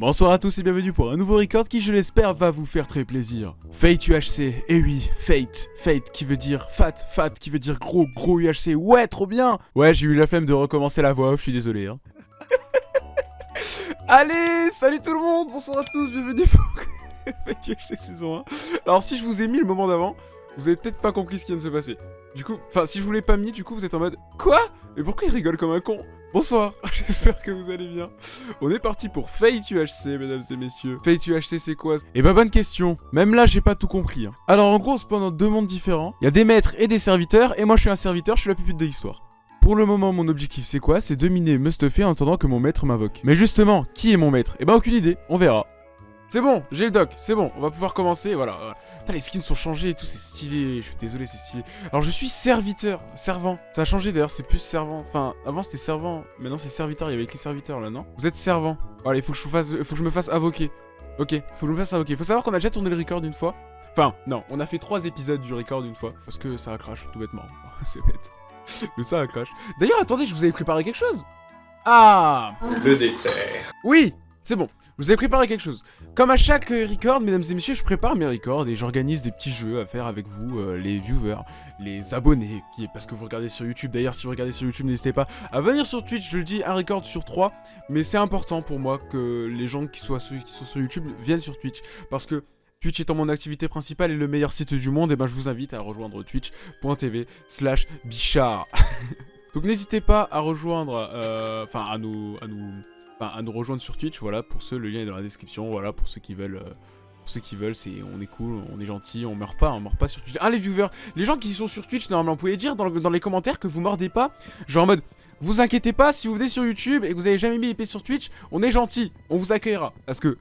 Bonsoir à tous et bienvenue pour un nouveau record qui, je l'espère, va vous faire très plaisir. Fate UHC, et eh oui, Fate, Fate qui veut dire fat, fat qui veut dire gros, gros UHC, ouais, trop bien Ouais, j'ai eu la flemme de recommencer la voix off, je suis désolé. Hein. Allez, salut tout le monde, bonsoir à tous, bienvenue pour Fate UHC saison 1. Alors si je vous ai mis le moment d'avant, vous avez peut-être pas compris ce qui vient de se passer. Du coup, enfin, si je vous l'ai pas mis, du coup, vous êtes en mode Quoi? Mais pourquoi il rigole comme un con? Bonsoir, j'espère que vous allez bien. On est parti pour Fate UHC, mesdames et messieurs. Fate UHC, c'est quoi? Eh bah, bonne question. Même là, j'ai pas tout compris. Hein. Alors, en gros, on se deux mondes différents. Il y a des maîtres et des serviteurs, et moi, je suis un serviteur, je suis la pupille de l'histoire. Pour le moment, mon objectif, c'est quoi? C'est dominer Mustafé en attendant que mon maître m'invoque. Mais justement, qui est mon maître? Eh bah, aucune idée, on verra. C'est bon, j'ai le doc, c'est bon, on va pouvoir commencer, voilà. Putain, les skins sont changés et tout, c'est stylé, je suis désolé, c'est stylé. Alors, je suis serviteur, servant. Ça a changé d'ailleurs, c'est plus servant. Enfin, avant c'était servant, maintenant c'est serviteur, il y avait écrit serviteur là, non? Vous êtes servant. Allez, faut que je, fasse, faut que je me fasse avoquer. Ok, faut que je me fasse avoquer. Faut savoir qu'on a déjà tourné le record une fois. Enfin, non, on a fait trois épisodes du record une fois. Parce que ça a crash, tout bêtement. c'est bête. Mais ça a crash. D'ailleurs, attendez, je vous avais préparé quelque chose. Ah Le dessert. Oui c'est bon, vous ai préparé quelque chose. Comme à chaque euh, record, mesdames et messieurs, je prépare mes records et j'organise des petits jeux à faire avec vous, euh, les viewers, les abonnés, qui, parce que vous regardez sur YouTube. D'ailleurs, si vous regardez sur YouTube, n'hésitez pas à venir sur Twitch. Je dis, un record sur trois, mais c'est important pour moi que les gens qui, sont sur YouTube viennent sur Twitch, parce que Twitch étant mon activité principale et le meilleur site du monde, et eh ben je vous invite à rejoindre twitch.tv slash bichard. Donc n'hésitez pas à rejoindre, euh, enfin à nous à nous rejoindre sur Twitch, voilà, pour ceux, le lien est dans la description, voilà, pour ceux qui veulent... Euh, pour ceux qui veulent, c'est on est cool, on est gentil, on meurt pas, on meurt pas sur Twitch. Ah les viewers, les gens qui sont sur Twitch, normalement, vous pouvez dire dans, les commentaires que vous mordez pas. Genre en mode, vous inquiétez pas, si vous venez sur YouTube et que vous avez jamais mis l'épée sur Twitch, on est gentil, on vous accueillera. Parce que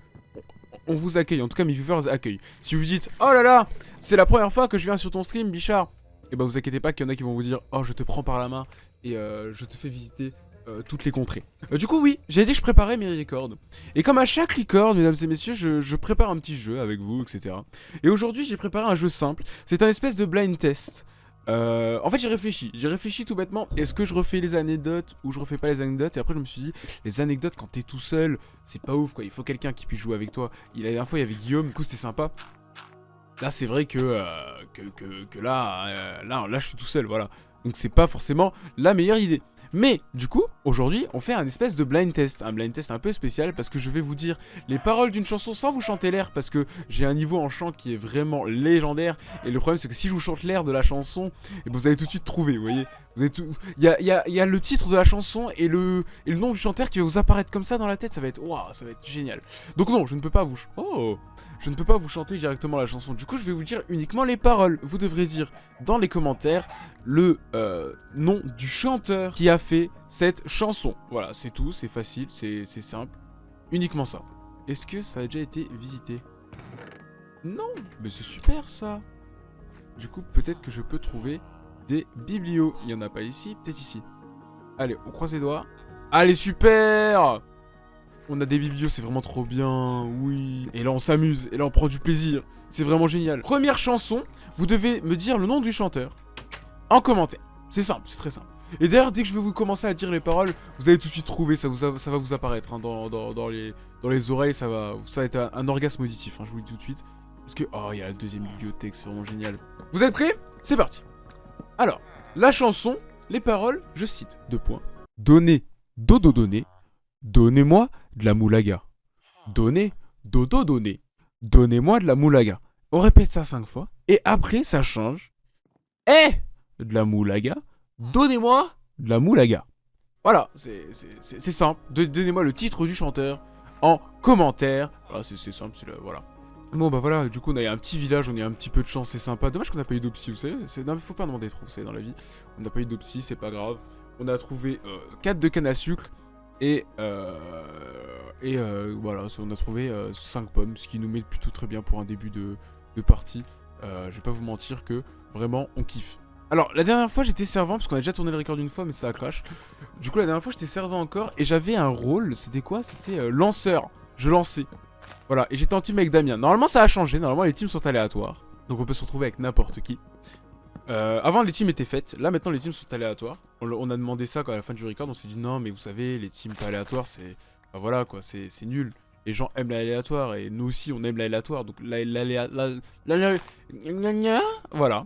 on vous accueille, en tout cas mes viewers accueillent. Si vous dites, oh là là, c'est la première fois que je viens sur ton stream, Bichard, et eh bah vous inquiétez pas qu'il y en a qui vont vous dire, oh je te prends par la main et euh, je te fais visiter euh, toutes les contrées. Euh, du coup, oui, j'ai dit que je préparais mes records. Et comme à chaque record, mesdames et messieurs, je, prépare un petit jeu avec vous, etc. Et aujourd'hui, j'ai préparé un jeu simple. C'est un espèce de blind test. Euh, en fait, j'ai réfléchi. J'ai réfléchi tout bêtement. Est-ce que je refais les anecdotes ou je refais pas les anecdotes? Et après, je me suis dit, les anecdotes, quand t'es tout seul, c'est pas ouf, quoi. Il faut quelqu'un qui puisse jouer avec toi. Il, la dernière fois, il y avait Guillaume, du coup, c'était sympa. Là, c'est vrai que, que, là, là, là, je suis tout seul, voilà. Donc, c'est pas forcément la meilleure idée. Mais du coup, aujourd'hui, on fait un espèce de blind test. Un blind test un peu spécial parce que je vais vous dire les paroles d'une chanson sans vous chanter l'air parce que j'ai un niveau en chant qui est vraiment légendaire. Et le problème, c'est que si je vous chante l'air de la chanson, eh ben, vous allez tout de suite trouver, vous voyez Il y a, y, a, y a, le titre de la chanson et le, et le nom du chanteur qui va vous apparaître comme ça dans la tête. Ça va être... Waouh, ça va être génial. Donc non, je ne peux pas vous... Oh je ne peux pas vous chanter directement la chanson. Du coup, je vais vous dire uniquement les paroles. Vous devrez dire dans les commentaires le euh, nom du chanteur qui a fait cette chanson. Voilà, c'est tout, c'est facile, c'est simple. Uniquement ça. Est-ce que ça a déjà été visité? Non, mais c'est super ça. Du coup, peut-être que je peux trouver des biblios. Il n'y en a pas ici, peut-être ici. Allez, on croise les doigts. Allez, super on a des biblios, c'est vraiment trop bien, oui. Et là, on s'amuse, et là, on prend du plaisir. C'est vraiment génial. Première chanson, vous devez me dire le nom du chanteur en commentaire. C'est simple, c'est très simple. Et d'ailleurs, dès que je vais vous commencer à dire les paroles, vous allez tout de suite trouver, ça, vous ça va vous apparaître hein, dans, les, dans les oreilles, ça va, ça va être un, orgasme auditif, hein, je vous le dis tout de suite. Parce que, oh, il y a la deuxième bibliothèque, c'est vraiment génial. Vous êtes prêts? C'est parti. Alors, la chanson, les paroles, je cite, deux points. Donnez, dodo donner, donnez-moi de la moulaga. Donnez, dodo donnez, donnez-moi de la moulaga. On répète ça cinq fois, et après, ça change. Eh De la moulaga, donnez-moi de la moulaga. Voilà, c'est simple. Donnez-moi le titre du chanteur en commentaire. Voilà, c'est simple, c'est voilà. Bon bah voilà, du coup on a un petit village, on a un petit peu de chance, c'est sympa. Dommage qu'on n'a pas eu d'opsie, vous savez. Non faut pas demander trop, vous savez, dans la vie. On n'a pas eu d'opsie, c'est pas grave. On a trouvé 4 euh, de canne à sucre et, euh, et euh, voilà, on a trouvé 5 pommes, ce qui nous met plutôt très bien pour un début de, de partie. je vais pas vous mentir que vraiment on kiffe. Alors, la dernière fois, j'étais servant, parce qu'on a déjà tourné le record une fois, mais ça a crash. Du coup, la dernière fois, j'étais servant encore, et j'avais un rôle, c'était quoi? C'était euh, lanceur. Je lançais. Voilà, et j'étais en team avec Damien. Normalement, ça a changé, normalement, les teams sont aléatoires. Donc, on peut se retrouver avec n'importe qui. Euh, avant, les teams étaient faites. Là, maintenant, les teams sont aléatoires. On, a demandé ça quand à la fin du record. On s'est dit, non, mais vous savez, les teams pas aléatoires, c'est... Bah voilà, quoi, c'est nul. les gens aiment l'aléatoire et nous aussi on aime l'aléatoire. Donc l'aléatoire. Voilà.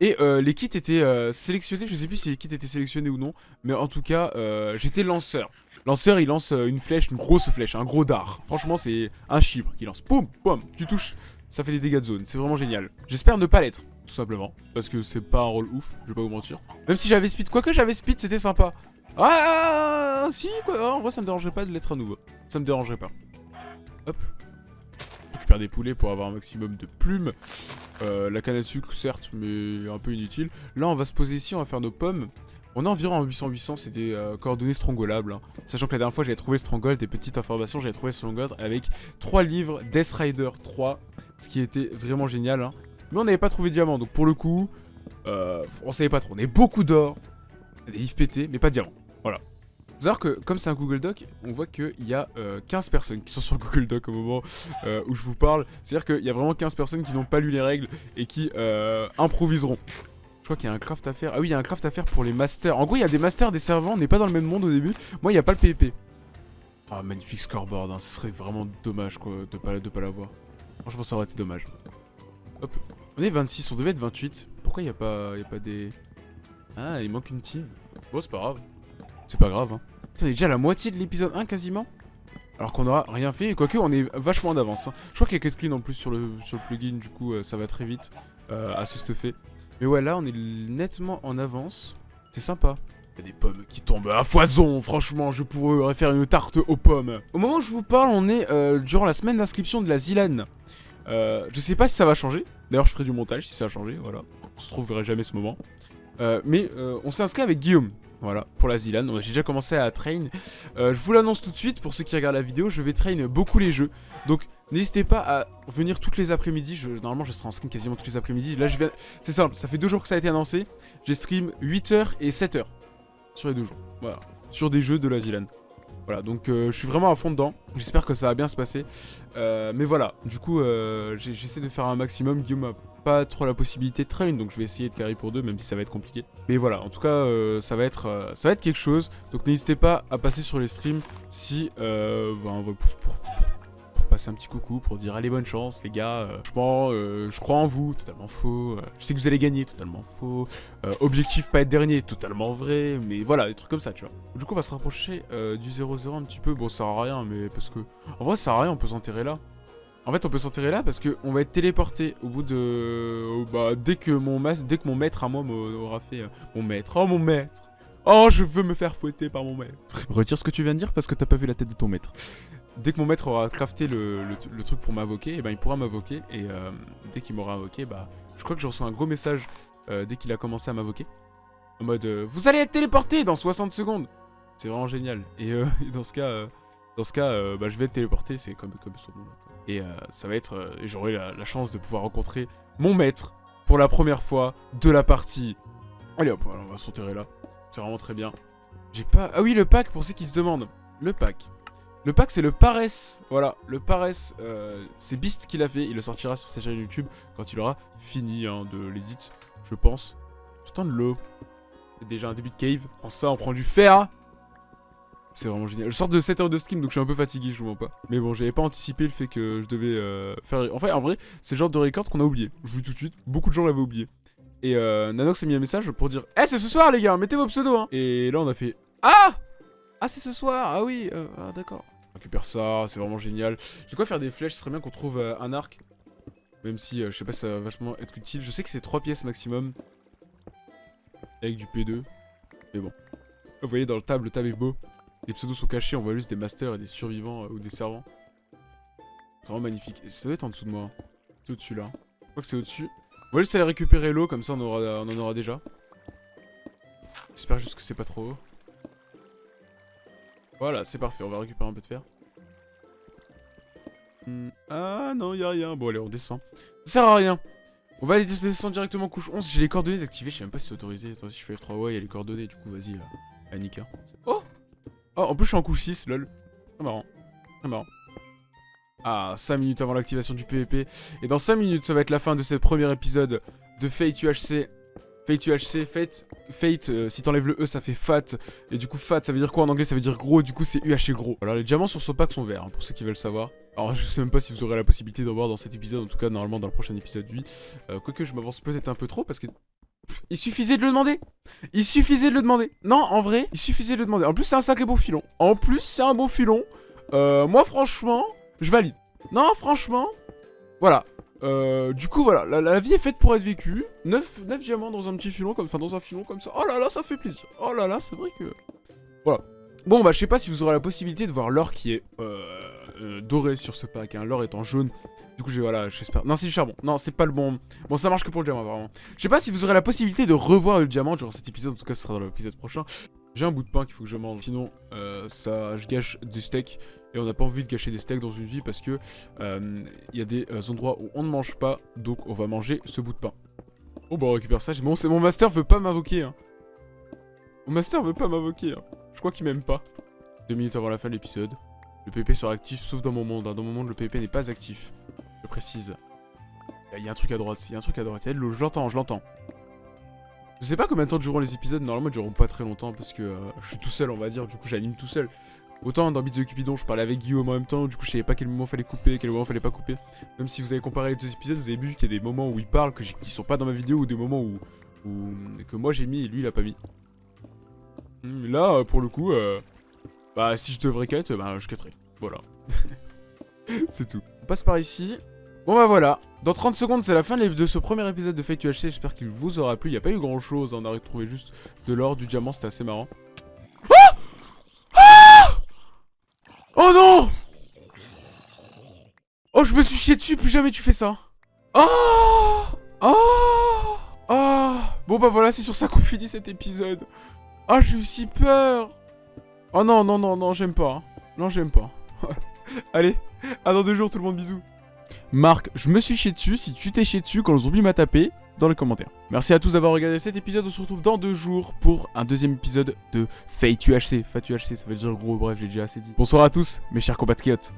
Et euh, les kits étaient euh, sélectionnés, je sais plus si les kits étaient sélectionnés ou non, mais en tout cas, euh, j'étais lanceur. Lanceur, il lance une flèche, une grosse flèche, un gros dard. Franchement, c'est un chibre qui lance. Poum, poum, tu touches, ça fait des dégâts de zone. C'est vraiment génial. J'espère ne pas l'être, tout simplement, parce que c'est pas un rôle ouf, je vais pas vous mentir. Même si j'avais speed, quoique j'avais speed, c'était sympa. Ah, si, quoi, en vrai, ça me dérangerait pas de l'être à nouveau. Ça me dérangerait pas. Hop, récupère des poulets pour avoir un maximum de plumes. Euh, la canne à sucre, certes, mais un peu inutile. Là, on va se poser ici, on va faire nos pommes. On est environ en 800-800, c'est des euh, coordonnées strangolables. Hein. Sachant que la dernière fois, j'avais trouvé Stronghold, des petites informations, j'avais trouvé Stronghold avec 3 livres Death Rider 3, ce qui était vraiment génial. Hein. Mais on n'avait pas trouvé diamant, donc pour le coup, euh, on savait pas trop. On avait beaucoup d'or, des livres pétés, mais pas de diamant. Voilà savoir que comme c'est un Google Doc, on voit qu'il y a 15 euh, personnes qui sont sur le Google Doc au moment euh, où je vous parle. C'est-à-dire qu'il y a vraiment 15 personnes qui n'ont pas lu les règles et qui euh, improviseront. Je crois qu'il y a un craft à faire. Ah oui, il y a un craft à faire pour les masters. En gros, il y a des masters, des servants. On n'est pas dans le même monde au début. Moi, il n'y a pas le PvP. Ah, magnifique scoreboard. Hein. Ce serait vraiment dommage quoi, de pas, de pas l'avoir. Franchement, ça aurait été dommage. Hop. On est 26, on devait être 28. Pourquoi il n'y a, pas, a pas des... Ah, il manque une team. Bon, c'est pas grave. C'est pas grave, hein. On est déjà à la moitié de l'épisode 1 quasiment. Alors qu'on aura rien fait, quoique on est vachement d'avance. Hein. Je crois qu'il y a quelques clean en plus sur le, sur le plugin, du coup euh, ça va très vite euh, à se stuffer. Mais ouais, là on est nettement en avance. C'est sympa. Il y a des pommes qui tombent à foison, franchement, je pourrais faire une tarte aux pommes. Au moment où je vous parle, on est euh, durant la semaine d'inscription de la Zilan. je sais pas si ça va changer. D'ailleurs, je ferai du montage si ça a changé, voilà. Je trouverai jamais ce moment. mais on s'est inscrit avec Guillaume. Voilà, pour la Zilan. J'ai déjà commencé à train. Euh, je vous l'annonce tout de suite, pour ceux qui regardent la vidéo, je vais train beaucoup les jeux. Donc, n'hésitez pas à venir toutes les après-midi. Normalement, je serai en stream quasiment toutes les après-midi. Là, je viens... C'est simple, ça fait deux jours que ça a été annoncé. J'ai stream 8h et 7h. Sur les deux jours. Voilà. Sur des jeux de la Zilan. Voilà, donc euh, je suis vraiment à fond dedans. J'espère que ça va bien se passer. Euh, mais voilà, du coup, j'essaie de faire un maximum. Guillaume a pas trop la possibilité de train, donc je vais essayer de carry pour deux, même si ça va être compliqué. Mais voilà, en tout cas, euh, ça, va être, euh, ça va quelque chose. Donc n'hésitez pas à passer sur les streams si, euh, ben, pour, pour, passer un petit coucou, pour dire allez bonne chance les gars. franchement, je crois en vous, totalement faux. je sais que vous allez gagner, totalement faux. objectif pas être dernier, totalement vrai. Mais voilà, des trucs comme ça, tu vois. Du coup, on va se rapprocher du 0-0 un petit peu. Bon, ça sert à rien, mais parce que... En vrai, ça sert à rien, on peut s'enterrer là. En fait, on peut s'enterrer là parce qu'on va être téléporté au bout de... Bah, dès que mon, dès que mon maître à moi m'aura fait... Euh, mon maître, oh mon maître Oh, je veux me faire fouetter par mon maître Retire ce que tu viens de dire parce que t'as pas vu la tête de ton maître. Dès que mon maître aura crafté le, truc pour m'invoquer, eh ben, il pourra m'invoquer. Et euh, dès qu'il m'aura invoqué, bah, je crois que je reçois un gros message euh, dès qu'il a commencé à m'invoquer. En mode, vous allez être téléporté dans 60 secondes C'est vraiment génial. Et, dans ce cas, dans ce cas bah, je vais être téléporté, c'est comme, son nom. Et euh, ça va être... Euh, j'aurai la, chance de pouvoir rencontrer mon maître pour la première fois de la partie. Allez hop, on va s'enterrer là. C'est vraiment très bien. J'ai pas... Ah oui, le pack, pour ceux qui se demandent. Le pack. Le pack, c'est le Paresse. Voilà, le Paresse, euh, c'est Beast qui l'a fait. Il le sortira sur sa chaîne YouTube quand il aura fini hein, de l'édit, je pense. Je de l'eau. Déjà un début de cave. En ça, on prend du fer. C'est vraiment génial. Je sors de 7 heures de stream, donc je suis un peu fatigué, je vous mens pas. Mais bon, j'avais pas anticipé le fait que je devais euh, faire... En fait, en vrai, c'est le genre de record qu'on a oublié. Je vous dis tout de suite, beaucoup de gens l'avaient oublié. Et euh, Nanox a mis un message pour dire Eh, c'est ce soir, les gars, mettez vos pseudos, hein Et là, on a fait Ah Ah, c'est ce soir Ah oui, euh, ah, d'accord. Récupère ça, c'est vraiment génial. J'ai quoi faire des flèches, ce serait bien qu'on trouve euh, un arc. Même si, je sais pas, ça va vachement être utile. Je sais que c'est 3 pièces maximum. Avec du P2. Mais bon. Vous voyez, dans le table, le table est beau. Les pseudos sont cachés, on voit juste des masters et des survivants euh, ou des servants. C'est vraiment magnifique. ça doit être en dessous de moi. C'est au-dessus là. Je crois que c'est au-dessus. On va juste aller récupérer l'eau, comme ça on, aura, on en aura déjà. J'espère juste que c'est pas trop haut. Voilà, c'est parfait, on va récupérer un peu de fer. Hmm, ah non, y'a rien. Bon allez, on descend. Ça sert à rien. On va aller descendre directement couche 11. J'ai les coordonnées d'activer, je sais même pas si c'est autorisé. Attends, si je fais F3, ouais, il y a les coordonnées, du coup, vas-y, Annika. Oh Oh, en plus, je suis en couche 6, lol. Très marrant. Très marrant. Ah, 5 minutes avant l'activation du PVP. Et dans 5 minutes, ça va être la fin de ce premier épisode de Fate UHC. Fate UHC, Fate, Fate euh, si t'enlèves le E ça fait fat, et du coup fat ça veut dire quoi en anglais? Ça veut dire gros, du coup c'est UHC gros. Alors les diamants sur ce pack sont verts, hein, pour ceux qui veulent savoir. Alors je sais même pas si vous aurez la possibilité d'en voir dans cet épisode, en tout cas normalement dans le prochain épisode oui. Euh, quoique je m'avance peut-être un peu trop parce que... Il suffisait de le demander Il suffisait de le demander Non, en vrai, il suffisait de le demander. En plus c'est un sacré beau filon. En plus c'est un bon filon. Euh, moi franchement, je valide. Non, franchement, voilà. Euh, du coup, voilà, la, vie est faite pour être vécue. 9, 9 diamants dans un petit filon, comme, enfin dans un filon comme ça. Oh là là, ça fait plaisir. Oh là là, c'est vrai que... Voilà. Bon, bah, je sais pas si vous aurez la possibilité de voir l'or qui est euh, euh, doré sur ce pack. Hein. L'or en jaune. Du coup, j'ai, voilà, j'espère... Non, c'est du charbon. Non, c'est pas le bon... Bon, ça marche que pour le diamant, vraiment. Je sais pas si vous aurez la possibilité de revoir le diamant durant cet épisode. En tout cas, ce sera dans l'épisode prochain. J'ai un bout de pain qu'il faut que je mange. Sinon, ça, je gâche du steak. Et on n'a pas envie de gâcher des steaks dans une vie parce que il euh, y a des euh, endroits où on ne mange pas, donc on va manger ce bout de pain. Oh bah on récupère ça, bon c'est mon master veut pas m'invoquer hein. Mon master veut pas m'invoquer hein. Je crois qu'il m'aime pas. Deux minutes avant la fin de l'épisode. Le PvP sera actif sauf dans mon monde. Hein. Dans mon monde le PvP n'est pas actif. Je précise. Il y a un truc à droite, il y a un truc à droite. De je l'entends, je l'entends. Je sais pas combien de temps dureront les épisodes, normalement ils dureront pas très longtemps parce que euh, je suis tout seul on va dire, du coup j'anime tout seul. Autant dans the Cupidon, je parlais avec Guillaume en même temps, du coup je savais pas quel moment fallait couper, quel moment fallait pas couper. Même si vous avez comparé les deux épisodes, vous avez vu qu'il y a des moments où il parle que qui sont pas dans ma vidéo ou des moments où, que moi j'ai mis et lui il a pas mis. Hmm, là, euh, pour le coup, euh, bah si je devrais cut, bah je cutterai. Voilà. c'est tout. On passe par ici. Bon bah voilà, dans 30 secondes c'est la fin de ce premier épisode de Fate UHC, j'espère qu'il vous aura plu, il n'y a pas eu grand chose, on a retrouvé juste de l'or, du diamant, c'était assez marrant. Oh non Oh, je me suis chié dessus, plus jamais tu fais ça. Oh Oh Oh Bon bah voilà, c'est sur ça qu'on finit cet épisode. Ah, oh, j'ai eu si peur Oh non, non, non, non, j'aime pas. Hein. Non, j'aime pas. Allez, à dans deux jours tout le monde, bisous. Marc, je me suis chié dessus, si tu t'es chié dessus quand le zombie m'a tapé, dans les commentaires. Merci à tous d'avoir regardé cet épisode, on se retrouve dans deux jours pour un deuxième épisode de Fate UHC. Fate UHC, ça veut dire gros, bref, j'ai déjà assez dit. Bonsoir à tous, mes chers compatriotes.